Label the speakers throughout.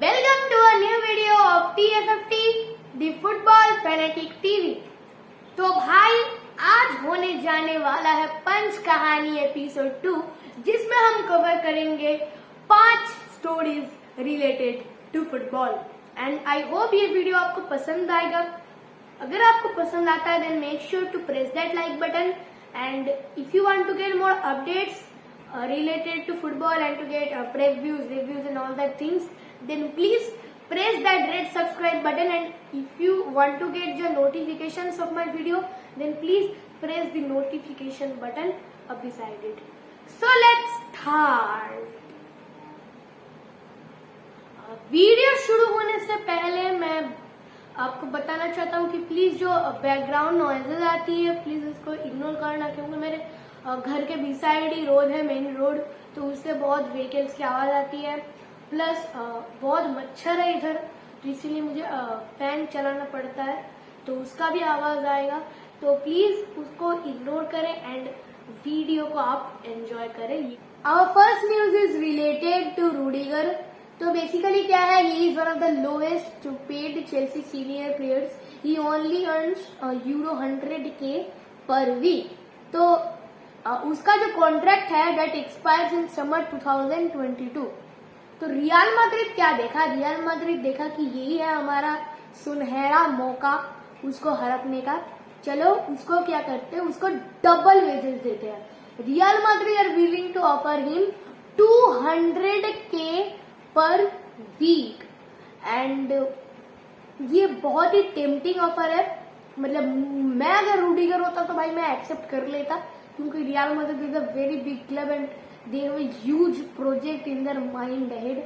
Speaker 1: Welcome to a new video of TFFT, the Football Fanatic TV. तो भाई आज होने जाने वाला है पंच कहानी एपिसोड टू जिसमें हम कवर करेंगे पाँच stories related to football and I hope ये वीडियो आपको पसंद आएगा. अगर आपको पसंद आता है then make sure to press that like button and if you want to get more updates related to football and to get uh, reviews and all that things, then please press that red subscribe button and if you want to get the notifications of my video, then please press the notification button up beside it. So let's start. Video शुरू होने से पहले मैं आपको बताना चाहता हूँ कि प्लीज़ जो बैकग्राउंड नॉइजेज आती है प्लीज़ इसको इग्नोर करना क्योंकि मेरे घर के बी साइड ही रोड है मेन रोड तो उससे बहुत व्हीकल्स की आवाज़ आती है प्लस बहुत मच्छर है इधर तो इसीलिए मुझे फ़ैन चलाना पड़ता है तो उसका भी आवाज़ आएगा। तो प्लीज़ उसको इग्नोर करें एंड वीडियो को आप एंजॉय करें। Our first news is related to Rudiger तो बेसिकली क्या है he is one of the lowest paid Chelsea senior players he only earn euro hundred k per week तो उसका जो कॉन्ट्रैक्ट है डेट एक्सपायर्स इन समर 2022 तो real Madrid क्या देखा? रियल माद्रिद देखा कि यही है हमारा सुनहरा मौका उसको हड़पने का। चलो, उसको क्या करते हैं? उसको डबल वेजेस देते हैं। Real Madrid are willing to offer him 200 k per week and ये बहुत ही टेम्पटिंग ऑफ़र है। मतलब मैं अगर रूडीगर होता तो भाई मैं एक्सेप्ट कर लेता, क्योंकि Real Madrid is a very big club and they have huge project in their mind ahead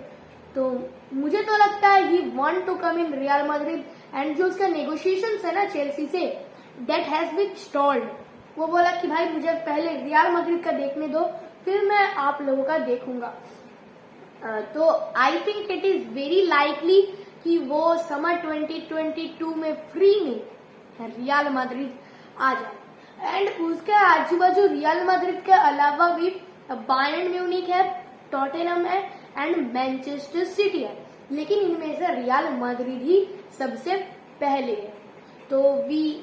Speaker 1: तो मुझे तो लगता है he want to come in Real Madrid and जो उसका नेगोशिएशन है ना Chelsea say that has been stalled वो बोला कि भाई मुझे पहले रियल मैड्रिड का देखने दो, फिर मैं आप लोगों का देखूँगा। तो I think it is very likely कि वो समर 2022 में फ्री में रियल मैड्रिड आ जाए। एंड उसके आजू बाजू रियल मैड्रिड के अलावा भी बायन म्यूनिक है, टोटेनम है, एंड मैनचेस्टर सिटी है। लेकिन इनमें से रियल मैड्रिड ही सबसे पहले है। तो वी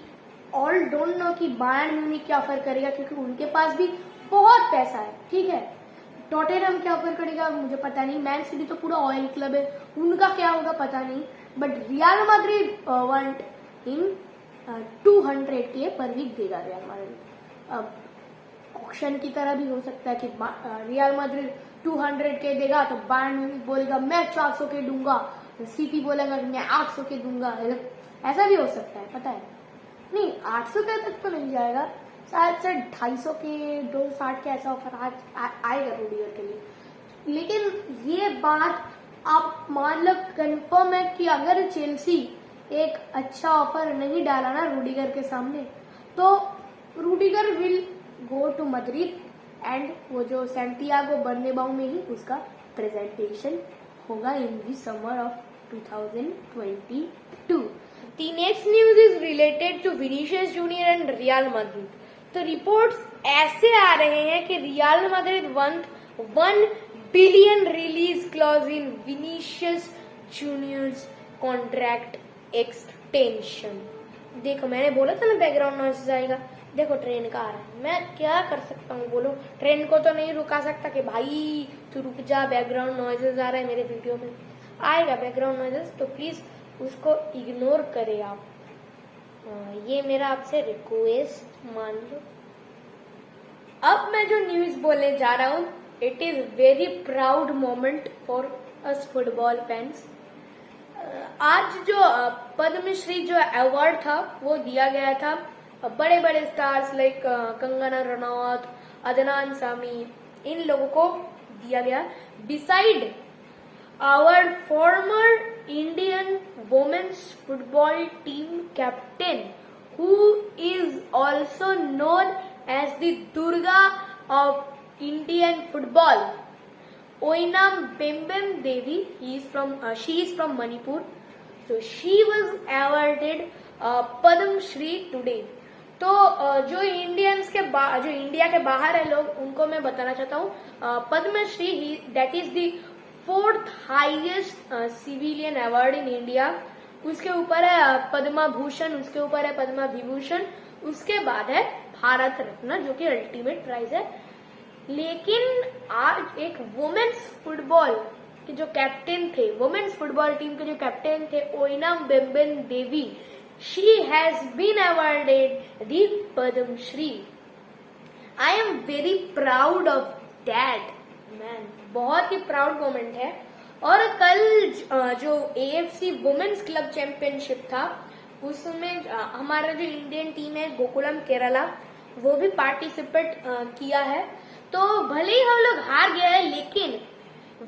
Speaker 1: ऑल डोंट नो कि बायन म्यूनिक क्या ऑफ़र करेगा, क्योंकि उनके पास भी बहुत पैसा है, ठीक है? टॉटेनम क्या ऑफ़र करेगा, मुझे पता नहीं। मैन सिटी तो पूरा ऑयल क्लब है, उनका क्या होगा पता नहीं। But Real Madrid want in two hundred k per week देगा रियल मैड्रिड। अब ऑप्शन की तरह भी हो सकता है कि रियल टू हंड्रेड के देगा तो म्यूनिक बोलेगा, मैं चार सौ के दूँगा। सिटी बोलेगा, मैं आठ सौ के दूँगा। ऐसा भी हो सकता है, पता है? नहीं, आठ सौ के तक तो नहीं जाएगा। शायद से ढाई सौ के, दो साठ के ऐसा ऑफ़र आज आएगा रोडियर के लिए। लेकिन ये बात आप मान लो कन्फर्म है कि अगर चेल्सी एक अच्छा ऑफ़र नहीं डाला ना रूडीगर के सामने तो Rudiger will go to Madrid and वो जो सेंटियागो बर्नेबाउ में ही उसका प्रेजेंटेशन होगा in the summer of 2022 The next news is related to Vinicius Junior and Real Madrid. तो रिपोर्ट्स ऐसे आ रहे हैं कि Real Madrid want one billion release clause in Vinicius juniors contract extension देखो, मैंने बोला था ना बैकग्राउंड नॉइस आएगा। देखो ट्रेन का आ रहा है। मैं क्या कर सकता हूँ? बोलो। ट्रेन को तो नहीं रुका सकता कि भाई, तू रुक जा बैकग्राउंड नॉइजेस आ रहे हैं मेरे वीडियो में। आएगा बैकग्राउंड नॉइजेस तो प्लीज़ उसको इग्नोर करें आप। ये मेरा आपसे रिक्वेस्ट मान लो। अब मैं जो न्यूज़ बोलने जा रहा हूँ it is very proud moment for us football fans आज जो पद्मश्री जो अवार्ड था, वो दिया गया था। बड़े बड़े स्टार्स लाइक कंगना रनौत अदनान सामी इन लोगों को दिया गया beside our former Indian women's football team captain who is also known as the Durga of Indian football Oinam Bembem Devi, he is from, uh, she is from Manipur. So she was awarded uh. तो जो Indians के जो India के बाहर है लोग, उनको मैं बताना चाहता हूँ। Padmashri he that is the fourth highest civilian award in India उसके ऊपर है पद्मा भूषण उसके ऊपर है पद्मा विभूषण उसके बाद है भारत रत्न, जो कि अल्टीमेट प्राइज है। लेकिन आज एक वुमेन्स फुटबॉल के जो कैप्टन थे वुमेन्स फुटबॉल टीम के जो कैप्टन थे Oinam Bembem Devi she has been awarded the Padma Shri I am very proud of that man बहुत ही प्राउड मोमेंट है. और कल जो A F C women's club championship था, उसमें हमारा जो इंडियन टीम है गोकुलम केरला वो भी पार्टिसिपेट किया है. तो भले ही हम लोग हार गए हैं, लेकिन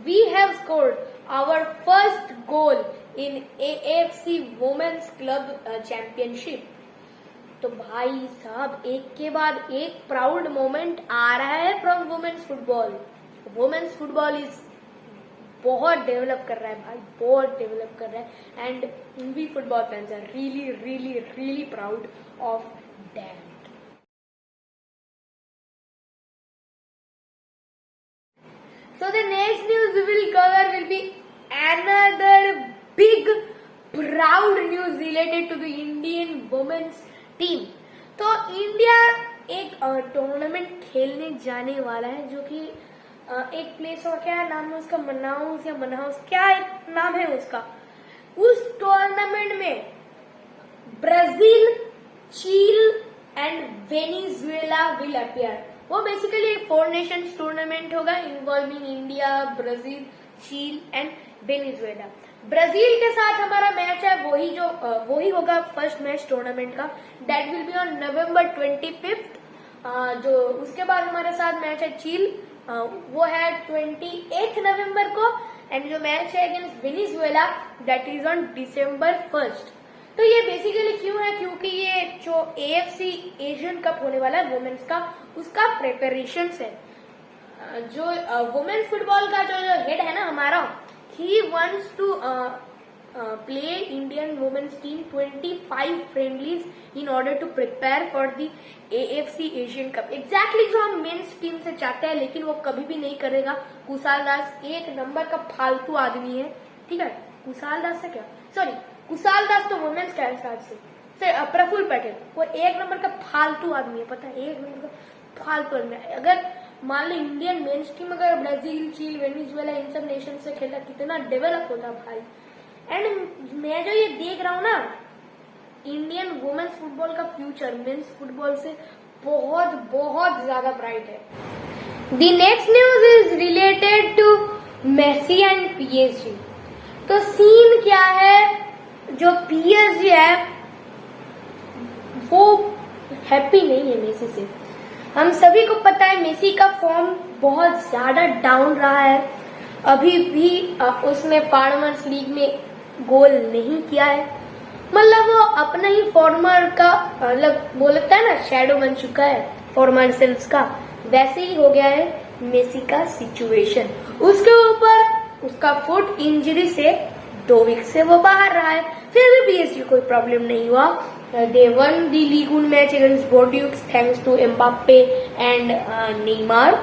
Speaker 1: we have scored our first goal in A F C women's club championship तो भाई साहब, एक के बाद एक प्राउड मोमेंट आ रहा है from women's football women's football is बहुत डेवलप कर रहा है भाई, बहुत डेवलप कर रहा है। And we football fans are really really really proud of that So the next news we will cover will be another big, proud news related to the Indian women's team. तो India एक tournament खेलने जाने वाला है, जो कि एक place और क्या है, नाम है उसका मनाउस या मनाउस क्या एक नाम है उसका? उस टूर्नामेंट में Brazil, Chile and Venezuela will appear वो बेसिकली एक फोर नेशन टूर्नामेंट होगा involving India Brazil, Chile and Venezuela. Brazil के साथ हमारा मैच है, वही जो वही होगा फ़र्स्ट मैच टूर्नामेंट का। That will be on November twenty fifth जो उसके बाद हमारे साथ मैच है चील। वो है ट्वेंटी एथ नवंबर को। एंड जो मैच है against Venezuela that is on December first तो ये बेसिकली क्यों है? क्योंकि ये जो एएफसी एशियन कप होने वाला है वुमेन्स का, उसका प्रिपरेशन है। जो वुमेन्स फुटबॉल का जो हेड है ना हमारा he wants to play Indian women's team 25 friendlies in order to prepare for the AFC Asian Cup. Exactly जो हम मेंस टीम से चाहते हैं, लेकिन वो कभी भी नहीं करेगा। कुशाल दास एक नंबर का फालतू आदमी है। ठीक है? कुशाल दास से क्या? सॉरी कुशाल दास तो वुमेन्स का हिसाब से। सर प्रफुल पटेल। वो एक नंबर का फालतू आदमी है। पता है? एक नंबर का फालतू आदमी अगर मान लो इंडियन मेन्स टीम अगर ब्राज़ील चील वेनिजुएला इन सब नेशन से खेला कितना डेवलप होता भाई। एंड मैं जो ये देख रहा हूँ ना इंडियन वुमेन्स फुटबॉल का फ्यूचर मेन्स फुटबॉल से बहुत बहुत ज़्यादा ब्राइट है। The next news is related to Messi and PSG तो सीन क्या है? जो पीएसजी है, वो हैप्पी नहीं है मेसी से। हम सभी को पता है मेसी का फॉर्म बहुत ज़्यादा डाउन रहा है। अभी भी उसने फार्मर्स लीग में गोल नहीं किया है। मतलब वो अपना ही फॉर्मर का मतलब बोलता है ना शेडो बन चुका है फॉर्मर सेल्स का। वैसे ही हो गया है मेसी का सिचुएशन उसके ऊपर उसका फुट इंजरी से दो वीक से वो बाहर रहा है। फिर भी पीएसजी कोई प्रॉब्लम नहीं हुआ। They won the league match against Bordeaux thanks to Mbappe and Neymar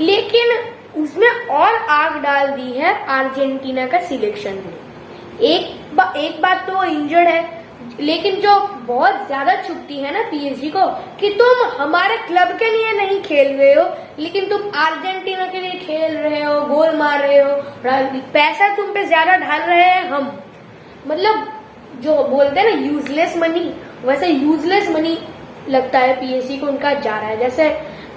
Speaker 1: लेकिन उसमें और आग डाल दी है अर्जेंटीना का सिलेक्शन ने। एक बा, एक बात तो इंजर्ड है लेकिन जो बहुत ज़्यादा छुट्टी है ना पीएसजी को कि तुम हमारे क्लब के लिए नहीं खेल रहे हो लेकिन तुम अर्जेंटीना के लिए खेल रहे हो गोल मार रहे हो पैसा तुम पे ज़्यादा ढाल रहे हैं हम। मतलब जो बोलते हैं ना यूजलेस मनी वैसे यूजलेस मनी लगता है पीएसजी को, उनका जा रहा है। जैसे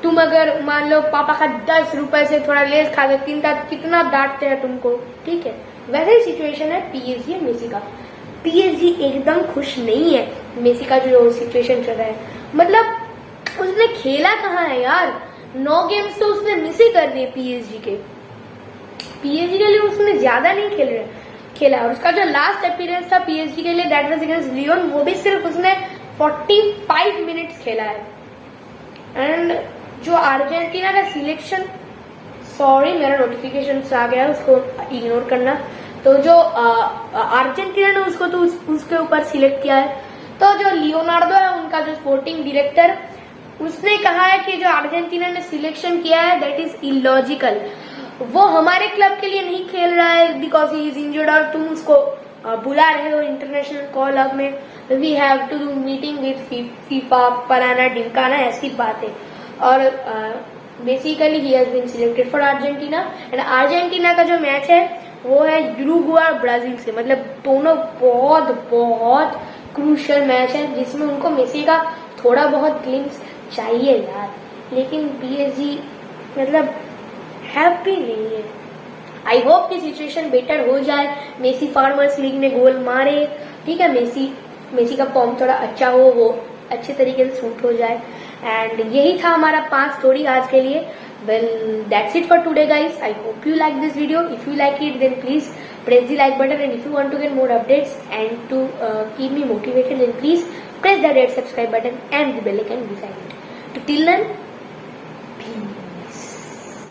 Speaker 1: तुम अगर मान लो पापा का दस रुपए से थोड़ा लेस खा तीन कितना डांटते हैं तुमको? ठीक है, वैसे ही सिचुएशन है पीएसजी मेसी का। पीएसजी एकदम खुश नहीं है मेसी का जो सिचुएशन चल रहा है। मतलब उसने खेला कहाँ है यार? नौ गेम्स तो उसने मिस ही कर दिए पीएसजी के। पीएसजी के लिए उसने ज़्यादा नहीं खेल रहे खेला और उसका जो लास्ट अपीयरेंस था पीएसजी के लिए दैट वाज अगेंस्ट लियोन वो भी सिर्फ़ उसने 45 मिनट्स खेला है। एंड जो अर्जेंटीना का सिलेक्शन सॉरी मेरा नोटिफिकेशन आ गया उसको इग्नोर करना। तो जो अर्जेंटीना ने उसको तो उस, उसके ऊपर सिलेक्ट किया है। तो जो लियोनार्डो है उनका जो स्पोर्टिंग डायरेक्टर उसने कहा है कि जो अर्जेंटीना ने सिलेक्शन किया है दैट इज़ इलॉजिकल वो हमारे क्लब के लिए नहीं खेल रहा है बिकॉज़ ही इज़ इंजर्ड और तुम उसको बुला रहे हो इंटरनेशनल कॉल अप में। We have to do meeting with FIFA Parana डिमकाना ऐसी बात। है और basically he has been selected for Argentina and Argentina का जो मैच है, वो है यूरुग्वे और ब्राज़ील से। मतलब दोनों बहुत बहुत क्रूशियल मैच है जिसमें उनको मेसी का थोड़ा बहुत ग्लिम्स चाहिए यार। लेकिन पीएसजी मतलब हैप्पी नहीं है आई होप की सिचुएशन बेटर हो जाए। मेसी फार्मर्स लीग में गोल मारे। ठीक है मेसी मेसी का फॉर्म थोड़ा अच्छा हो, वो अच्छे तरीके से सूट हो जाए। एंड यही था हमारा पाँच स्टोरी आज के लिए। Well that's it for today guys I hope you like this video if you like it then please press the like button and if you want to get more updates and to keep me motivated then please press the red subscribe button and the bell icon decide to till then